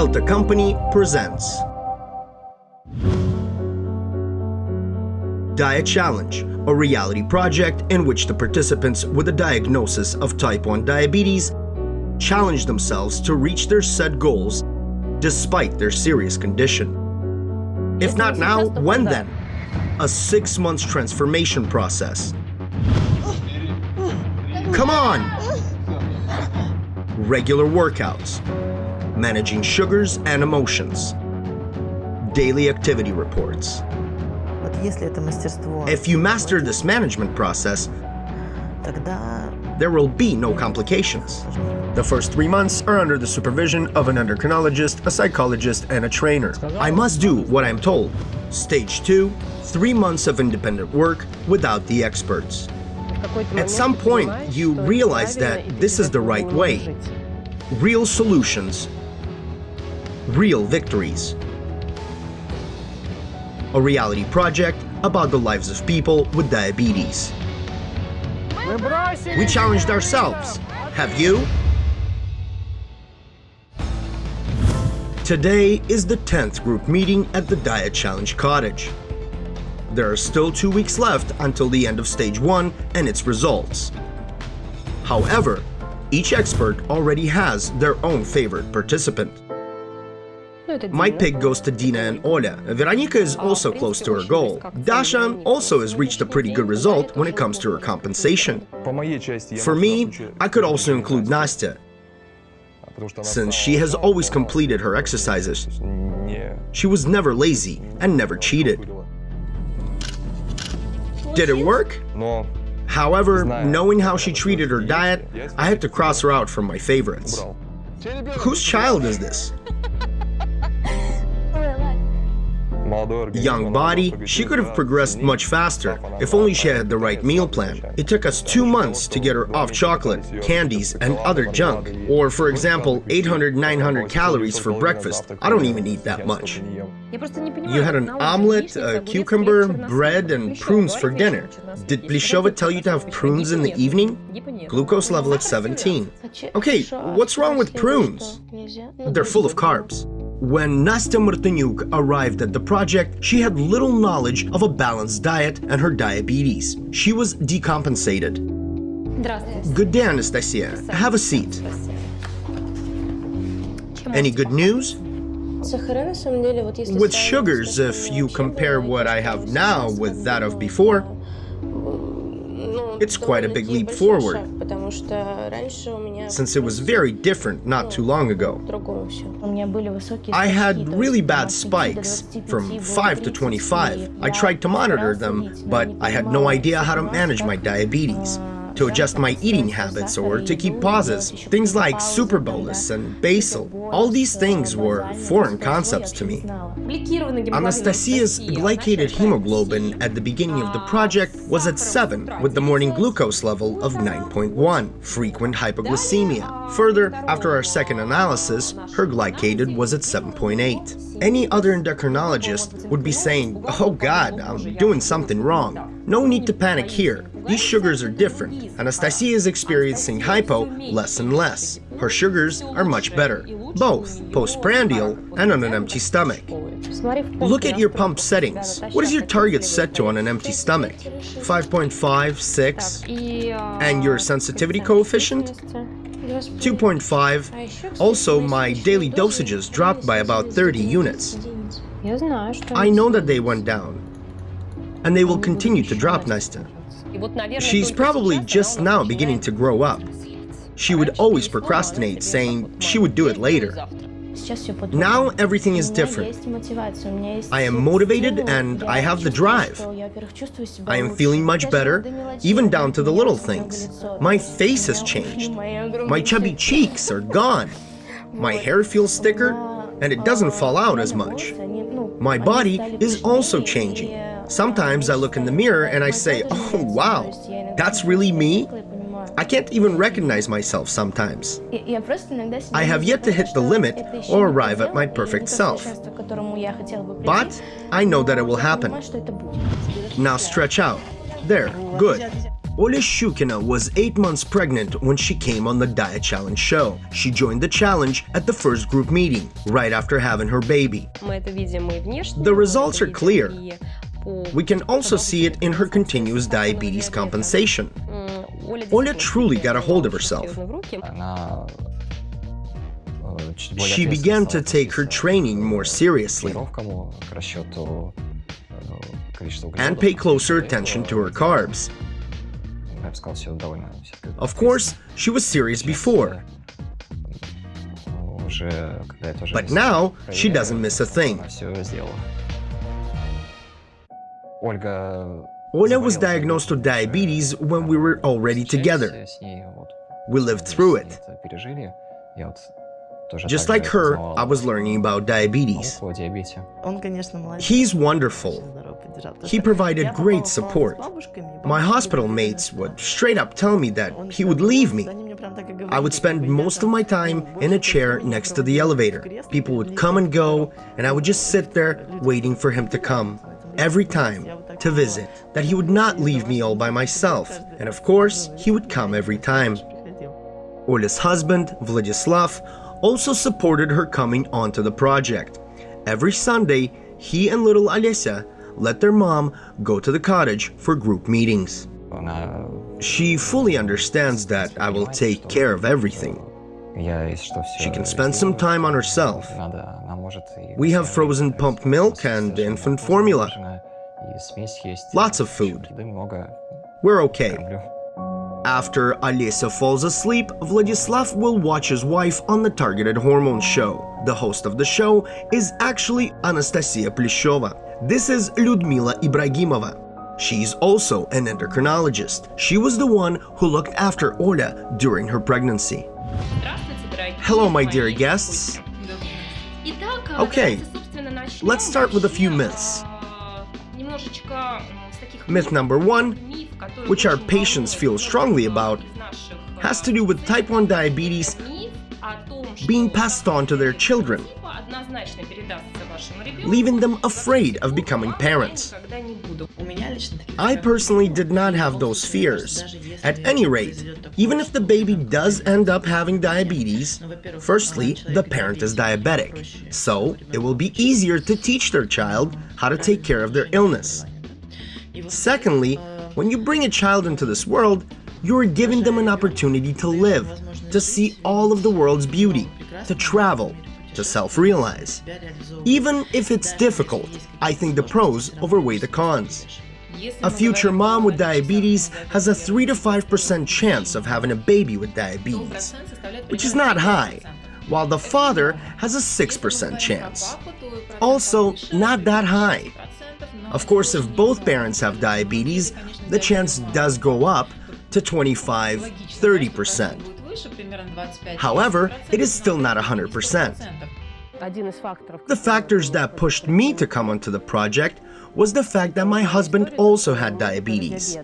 Elta Company presents Diet Challenge, a reality project in which the participants with a diagnosis of type 1 diabetes challenge themselves to reach their set goals despite their serious condition. If not now, when then? A six months transformation process. Come on! Regular workouts, managing sugars and emotions, daily activity reports. If you master this management process, there will be no complications. The first three months are under the supervision of an endocrinologist, a psychologist, and a trainer. I must do what I'm told. Stage 2, three months of independent work without the experts. At some point, you realize that this is the right way. Real solutions real victories. A reality project about the lives of people with diabetes. We challenged ourselves. Have you? Today is the 10th group meeting at the Diet Challenge Cottage. There are still two weeks left until the end of stage one and its results. However, each expert already has their own favorite participant. My pick goes to Dina and Ola. Veronika is also close to her goal. Dasha also has reached a pretty good result when it comes to her compensation. For me, I could also include Nastya, since she has always completed her exercises. She was never lazy and never cheated. Did it work? However, knowing how she treated her diet, I had to cross her out from my favorites. Whose child is this? young body, she could have progressed much faster if only she had the right meal plan. It took us two months to get her off chocolate, candies, and other junk. Or, for example, 800 900 calories for breakfast. I don't even eat that much. You had an omelette, a cucumber, bread, and prunes for dinner. Did Plishova tell you to have prunes in the evening? Glucose level at 17. Okay, what's wrong with prunes? They're full of carbs. When Nastya Martinyuk arrived at the project, she had little knowledge of a balanced diet and her diabetes. She was decompensated. Good day, Anastasia. Have a seat. Any good news? With sugars, if you compare what I have now with that of before, it's quite a big leap forward, since it was very different not too long ago. I had really bad spikes, from 5 to 25. I tried to monitor them, but I had no idea how to manage my diabetes to adjust my eating habits or to keep pauses. Things like super bolus and basal, all these things were foreign concepts to me. Anastasia's glycated hemoglobin at the beginning of the project was at 7 with the morning glucose level of 9.1, frequent hypoglycemia. Further, after our second analysis, her glycated was at 7.8. Any other endocrinologist would be saying, oh god, I'm doing something wrong. No need to panic here. These sugars are different. Anastasia is experiencing hypo less and less. Her sugars are much better, both postprandial and on an empty stomach. Look at your pump settings. What is your target set to on an empty stomach? 5.5, 6, and your sensitivity coefficient? 2.5. Also, my daily dosages dropped by about 30 units. I know that they went down and they will continue to drop Nastya. She's probably just now beginning to grow up. She would always procrastinate, saying she would do it later. Now everything is different. I am motivated and I have the drive. I am feeling much better, even down to the little things. My face has changed. My chubby cheeks are gone. My hair feels thicker and it doesn't fall out as much. My body is also changing. Sometimes I look in the mirror and I say, oh wow, that's really me? I can't even recognize myself sometimes. I have yet to hit the limit or arrive at my perfect self. But I know that it will happen. Now stretch out. There, good. Oля Shukina was 8 months pregnant when she came on the Diet Challenge show. She joined the challenge at the first group meeting, right after having her baby. The results are clear. We can also see it in her continuous diabetes compensation. Oля truly got a hold of herself. She began to take her training more seriously and pay closer attention to her carbs. Of course, she was serious before, but now she doesn't miss a thing. Olga was diagnosed with diabetes when we were already together. We lived through it. Just like her, I was learning about diabetes. He's wonderful. He provided great support. My hospital mates would straight up tell me that he would leave me. I would spend most of my time in a chair next to the elevator. People would come and go, and I would just sit there waiting for him to come every time to visit, that he would not leave me all by myself, and of course, he would come every time. Olya's husband, Vladislav, also supported her coming onto the project. Every Sunday, he and little Alesya let their mom go to the cottage for group meetings. She fully understands that I will take care of everything. She can spend some time on herself. We have frozen pumped milk and infant formula. Lots of food. We're okay. After Alesya falls asleep, Vladislav will watch his wife on the Targeted Hormone show. The host of the show is actually Anastasia Plishova. This is Ludmila Ibragimova. She's also an endocrinologist. She was the one who looked after Oda during her pregnancy. Hello, my dear guests. Okay, let's start with a few myths. Myth number one, which our patients feel strongly about, has to do with type 1 diabetes being passed on to their children, leaving them afraid of becoming parents. I personally did not have those fears. At any rate, even if the baby does end up having diabetes, firstly, the parent is diabetic, so it will be easier to teach their child how to take care of their illness. Secondly, when you bring a child into this world, you are giving them an opportunity to live, to see all of the world's beauty, to travel, to self-realize. Even if it's difficult, I think the pros overweigh the cons. A future mom with diabetes has a 3 to 5% chance of having a baby with diabetes, which is not high, while the father has a 6% chance. Also, not that high. Of course, if both parents have diabetes, the chance does go up to 25 30%. However, it is still not 100%. The factors that pushed me to come onto the project was the fact that my husband also had diabetes.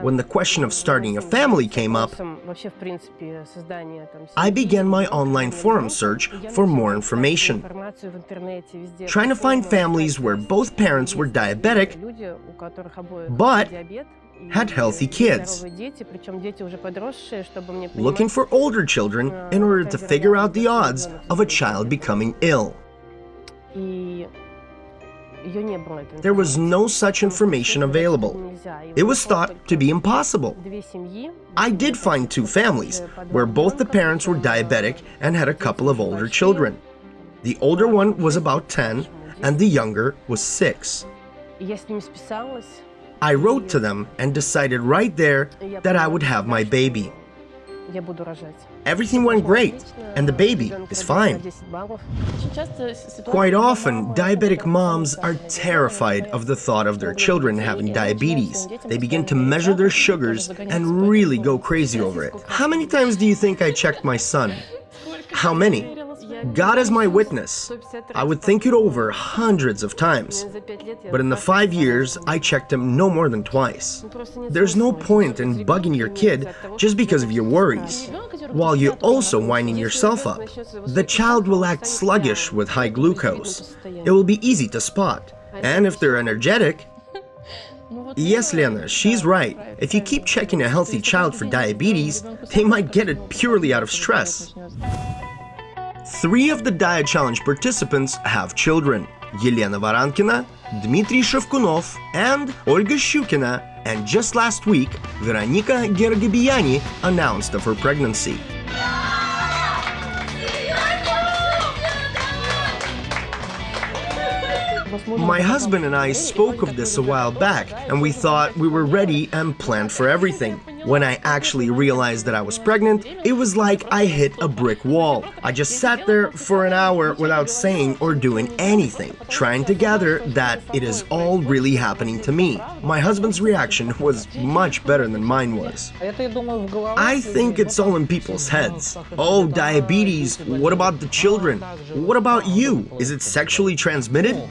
When the question of starting a family came up, I began my online forum search for more information, trying to find families where both parents were diabetic, but had healthy kids, looking for older children in order to figure out the odds of a child becoming ill. There was no such information available. It was thought to be impossible. I did find two families where both the parents were diabetic and had a couple of older children. The older one was about 10 and the younger was 6. I wrote to them and decided right there that I would have my baby. Everything went great, and the baby is fine. Quite often, diabetic moms are terrified of the thought of their children having diabetes. They begin to measure their sugars and really go crazy over it. How many times do you think I checked my son? How many? God is my witness. I would think it over hundreds of times. But in the five years, I checked him no more than twice. There's no point in bugging your kid just because of your worries, while you're also winding yourself up. The child will act sluggish with high glucose. It will be easy to spot. And if they're energetic, Yes, Lena, she's right. If you keep checking a healthy child for diabetes, they might get it purely out of stress. Three of the Diet Challenge participants have children. Yelena Varankina, Dmitry Shevkunov, and Olga Shukina, and just last week, Veronika Gergabiani announced of her pregnancy. My husband and I spoke of this a while back, and we thought we were ready and planned for everything. When I actually realized that I was pregnant, it was like I hit a brick wall. I just sat there for an hour without saying or doing anything, trying to gather that it is all really happening to me. My husband's reaction was much better than mine was. I think it's all in people's heads. Oh, diabetes, what about the children? What about you? Is it sexually transmitted?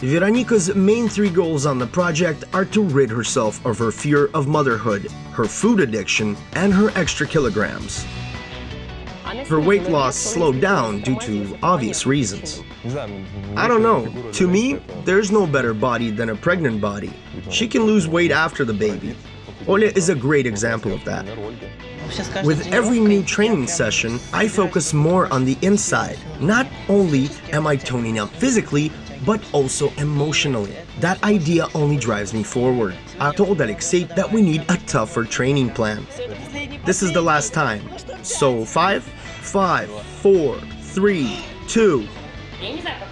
Veronika's main three goals on the project are to rid herself of her fear of motherhood, her food addiction, and her extra kilograms. Her weight loss slowed down due to obvious reasons. I don't know. To me, there's no better body than a pregnant body. She can lose weight after the baby. Oля is a great example of that. With every new training session, I focus more on the inside. Not only am I toning up physically, but also emotionally. That idea only drives me forward. I told Alexei that we need a tougher training plan. This is the last time. So five, five, four, three, two.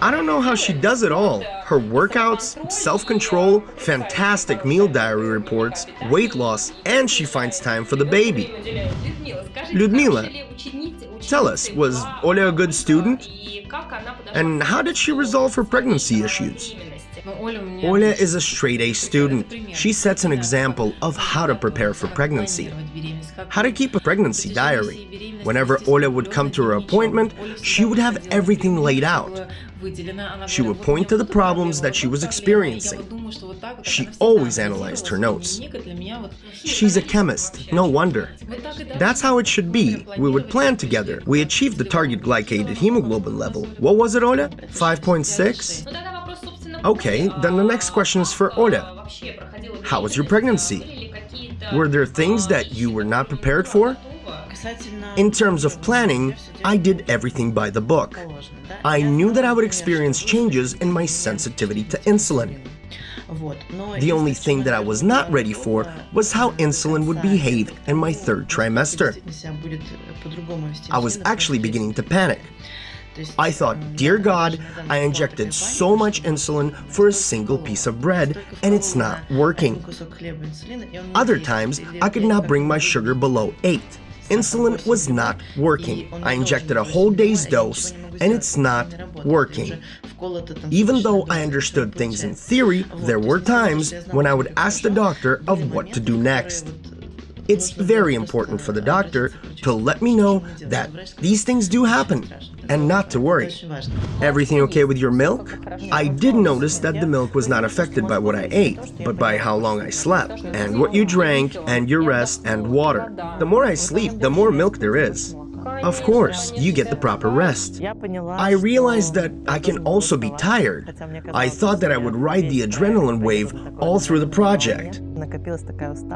I don't know how she does it all. Her workouts, self-control, fantastic meal diary reports, weight loss, and she finds time for the baby. Ludmila, tell us, was Oля a good student? And how did she resolve her pregnancy issues? Oля is a straight-A student. She sets an example of how to prepare for pregnancy. How to keep a pregnancy diary. Whenever Oля would come to her appointment, she would have everything laid out. She would point to the problems that she was experiencing. She always analyzed her notes. She's a chemist, no wonder. That's how it should be. We would plan together. We achieved the target glycated hemoglobin level. What was it, Ola? 5.6? Okay, then the next question is for Ola. How was your pregnancy? Were there things that you were not prepared for? In terms of planning, I did everything by the book. I knew that I would experience changes in my sensitivity to insulin. The only thing that I was not ready for was how insulin would behave in my third trimester. I was actually beginning to panic. I thought, dear God, I injected so much insulin for a single piece of bread and it's not working. Other times, I could not bring my sugar below 8. Insulin was not working. I injected a whole day's dose and it's not working. Even though I understood things in theory, there were times when I would ask the doctor of what to do next. It's very important for the doctor to let me know that these things do happen and not to worry. Everything okay with your milk? I did notice that the milk was not affected by what I ate, but by how long I slept, and what you drank, and your rest, and water. The more I sleep, the more milk there is. Of course, you get the proper rest. I realized that I can also be tired. I thought that I would ride the adrenaline wave all through the project.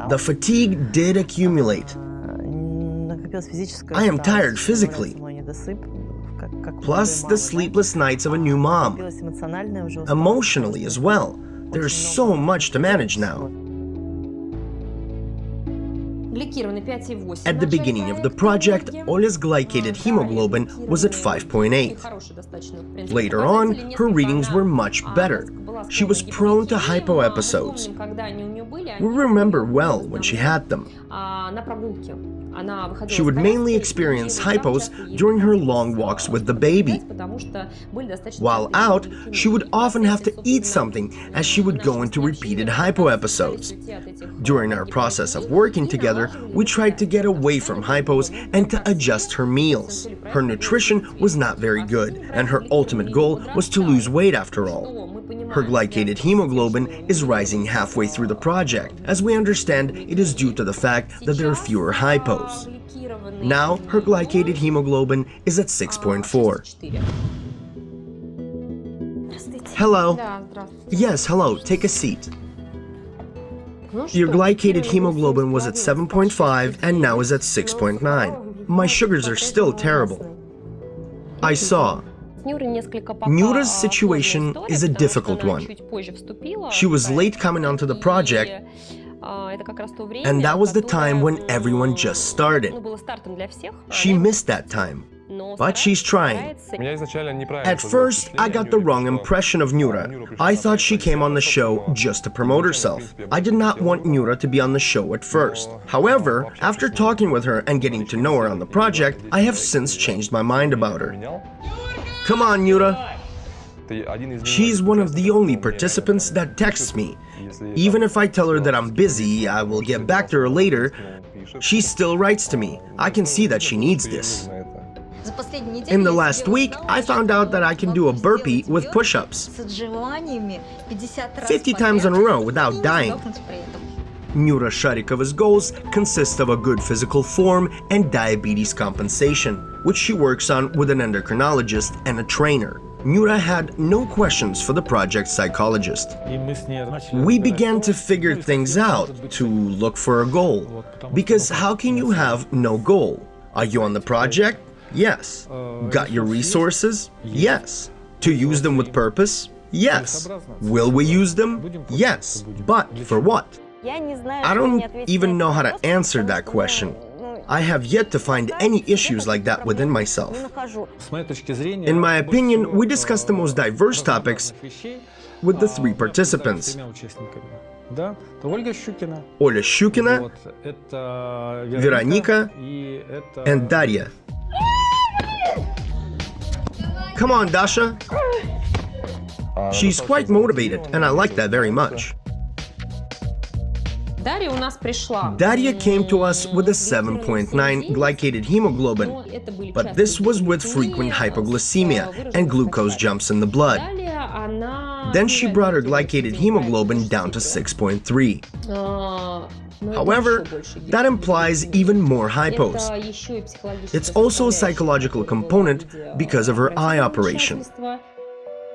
The fatigue did accumulate. I am tired physically. Plus the sleepless nights of a new mom. Emotionally as well. There's so much to manage now. At the beginning of the project, Ola's glycated hemoglobin was at 5.8. Later on, her readings were much better. She was prone to hypo episodes. We remember well when she had them. She would mainly experience hypos during her long walks with the baby. While out, she would often have to eat something as she would go into repeated hypo episodes. During our process of working together, we tried to get away from hypos and to adjust her meals. Her nutrition was not very good, and her ultimate goal was to lose weight after all. Her glycated hemoglobin is rising halfway through the project. As we understand, it is due to the fact that there are fewer hypos. Now, her glycated hemoglobin is at 6.4. Hello. Yes, hello, take a seat. Your glycated hemoglobin was at 7.5 and now is at 6.9. My sugars are still terrible. I saw. Nura's situation is a difficult one. She was late coming onto the project, and that was the time when everyone just started. She missed that time, but she's trying. At first, I got the wrong impression of Nura. I thought she came on the show just to promote herself. I did not want Nura to be on the show at first. However, after talking with her and getting to know her on the project, I have since changed my mind about her. Come on, Yura. She's one of the only participants that texts me. Even if I tell her that I'm busy, I will get back to her later, she still writes to me. I can see that she needs this. In the last week, I found out that I can do a burpee with push-ups 50 times in a row without dying. Nura Sharikova's goals consist of a good physical form and diabetes compensation, which she works on with an endocrinologist and a trainer. Nura had no questions for the project psychologist. We began to figure things out, to look for a goal. Because how can you have no goal? Are you on the project? Yes. Got your resources? Yes. To use them with purpose? Yes. Will we use them? Yes. But for what? I don't even know how to answer that question. I have yet to find any issues like that within myself. In my opinion, we discussed the most diverse topics with the three participants. Оля Щукина, Вероника, and Daria. Come on, Dasha. She's quite motivated, and I like that very much. Daria came to us with a 7.9 glycated hemoglobin, but this was with frequent hypoglycemia and glucose jumps in the blood. Then she brought her glycated hemoglobin down to 6.3. However, that implies even more hypos. It's also a psychological component because of her eye operation.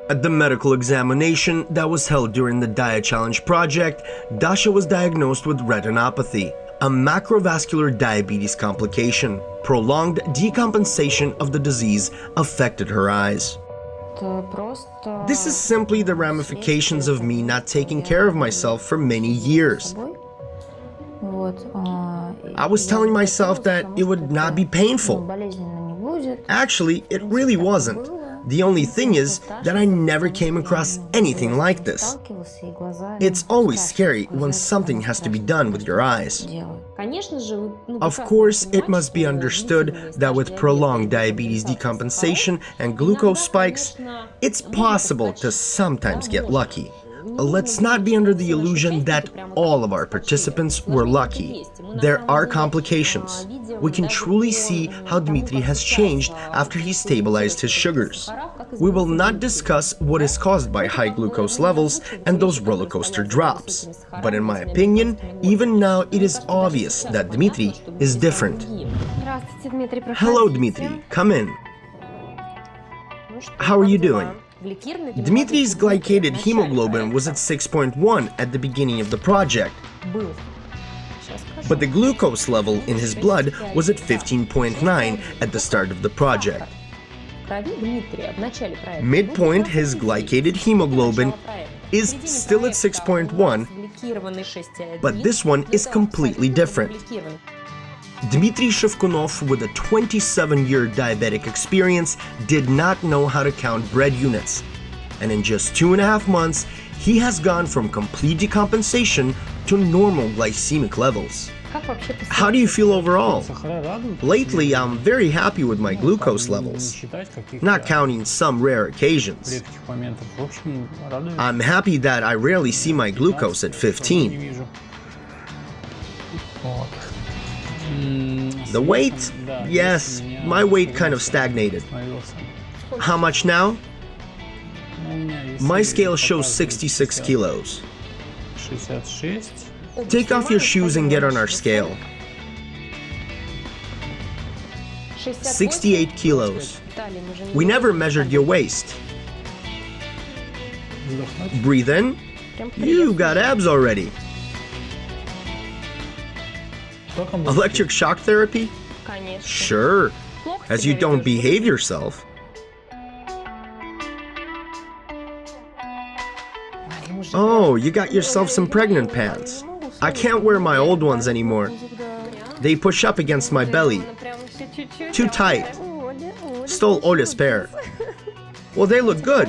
At the medical examination that was held during the Diet Challenge project, Dasha was diagnosed with retinopathy, a macrovascular diabetes complication. Prolonged decompensation of the disease affected her eyes. This is simply the ramifications of me not taking care of myself for many years. I was telling myself that it would not be painful. Actually, it really wasn't. The only thing is that I never came across anything like this. It's always scary when something has to be done with your eyes. Of course, it must be understood that with prolonged diabetes decompensation and glucose spikes, it's possible to sometimes get lucky. Uh, let's not be under the illusion that all of our participants were lucky. There are complications. We can truly see how Dmitry has changed after he stabilized his sugars. We will not discuss what is caused by high glucose levels and those roller coaster drops. But in my opinion, even now it is obvious that Dmitry is different. Hello, Dmitry. Come in. How are you doing? Dmitry's glycated hemoglobin was at 6.1 at the beginning of the project, but the glucose level in his blood was at 15.9 at the start of the project. Midpoint, his glycated hemoglobin is still at 6.1, but this one is completely different. Dmitry Shevkunov, with a 27-year diabetic experience, did not know how to count bread units. And in just two and a half months, he has gone from complete decompensation to normal glycemic levels. How do you feel overall? Lately, I'm very happy with my glucose levels, not counting some rare occasions. I'm happy that I rarely see my glucose at 15. The weight? Yes, my weight kind of stagnated. How much now? My scale shows 66 kilos. Take off your shoes and get on our scale. 68 kilos. We never measured your waist. Breathe in. You got abs already. Electric shock therapy? Sure, as you don't behave yourself. Oh, you got yourself some pregnant pants. I can't wear my old ones anymore. They push up against my belly. Too tight. Stole Ola's pair. Well, they look good.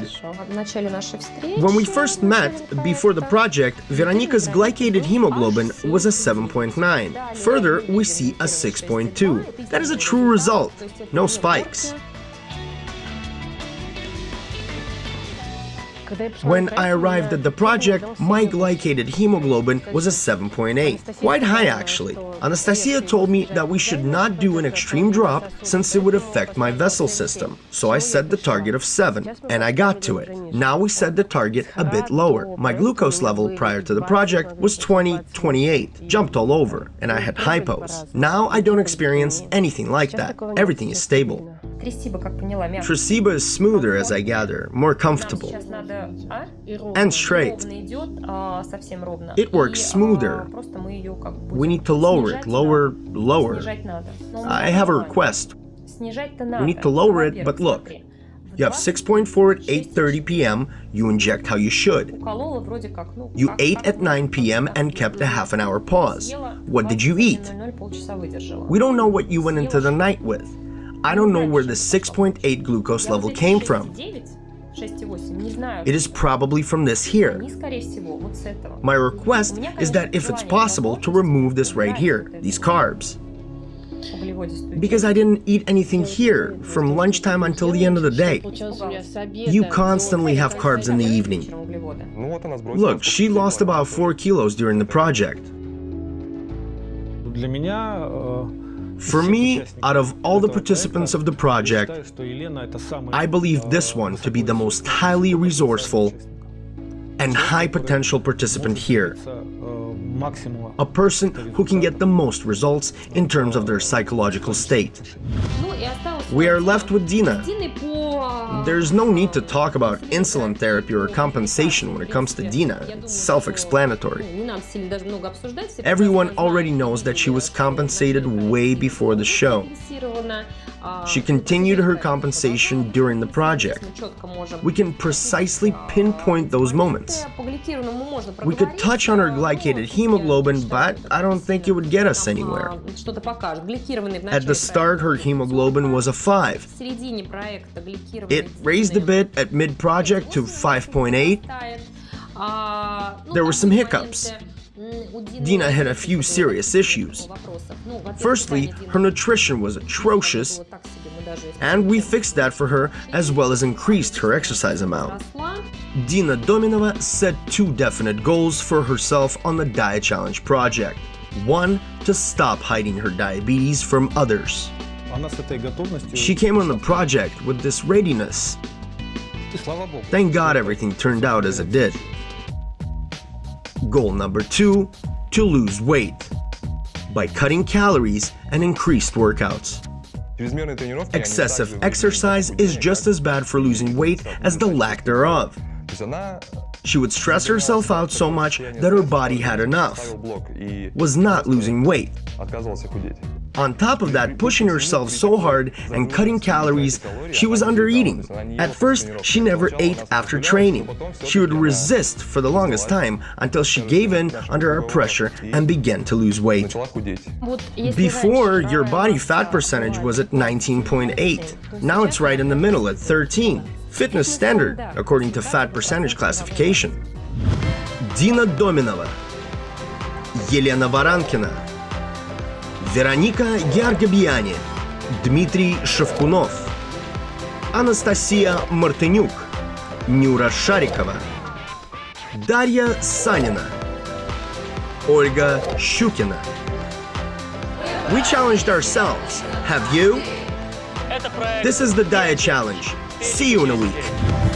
When we first met, before the project, Veronica's glycated hemoglobin was a 7.9. Further, we see a 6.2. That is a true result. No spikes. When I arrived at the project, my glycated hemoglobin was a 7.8. Quite high actually. Anastasia told me that we should not do an extreme drop since it would affect my vessel system. So I set the target of 7, and I got to it. Now we set the target a bit lower. My glucose level prior to the project was 20, 28, jumped all over, and I had hypos. Now I don't experience anything like that. Everything is stable. Tresiba is smoother as I gather, more comfortable. And straight. It works smoother. We need to lower it, lower, lower. I have a request. We need to lower it, but look. You have 6.4 at 8.30 p.m., you inject how you should. You ate at 9 p.m. and kept a half an hour pause. What did you eat? We don't know what you went into the night with. I don't know where the 6.8 glucose level came from. It is probably from this here. My request is that if it's possible to remove this right here, these carbs. Because I didn't eat anything here from lunchtime until the end of the day. You constantly have carbs in the evening. Look, she lost about 4 kilos during the project. For me, out of all the participants of the project, I believe this one to be the most highly resourceful and high potential participant here. A person who can get the most results in terms of their psychological state. We are left with Dina, there's no need to talk about insulin therapy or compensation when it comes to Dina. It's self-explanatory. Everyone already knows that she was compensated way before the show. She continued her compensation during the project. We can precisely pinpoint those moments. We could touch on her glycated hemoglobin, but I don't think it would get us anywhere. At the start, her hemoglobin was a 5. It raised a bit at mid-project to 5.8. There were some hiccups. Dina had a few serious issues. Firstly, her nutrition was atrocious, and we fixed that for her as well as increased her exercise amount. Dina Dominova set two definite goals for herself on the Diet Challenge project. One, to stop hiding her diabetes from others. She came on the project with this readiness. Thank God everything turned out as it did. Goal number two, to lose weight by cutting calories and increased workouts. Excessive exercise is just as bad for losing weight as the lack thereof. She would stress herself out so much that her body had enough, was not losing weight. On top of that, pushing herself so hard and cutting calories, she was undereating. At first, she never ate after training. She would resist for the longest time until she gave in under our pressure and began to lose weight. Before, your body fat percentage was at 19.8. Now it's right in the middle at 13 Fitness standard, according to fat percentage classification. Dina Dominova, Елена Варанкина, Вероника Георгобьяне, Дмитрий Шевкунов, Анастасия Мартынюк, Нюра Шарикова, Дарья Санина, Ольга Щукина. We challenged ourselves. Have you? This is the Diet Challenge. See you in a week.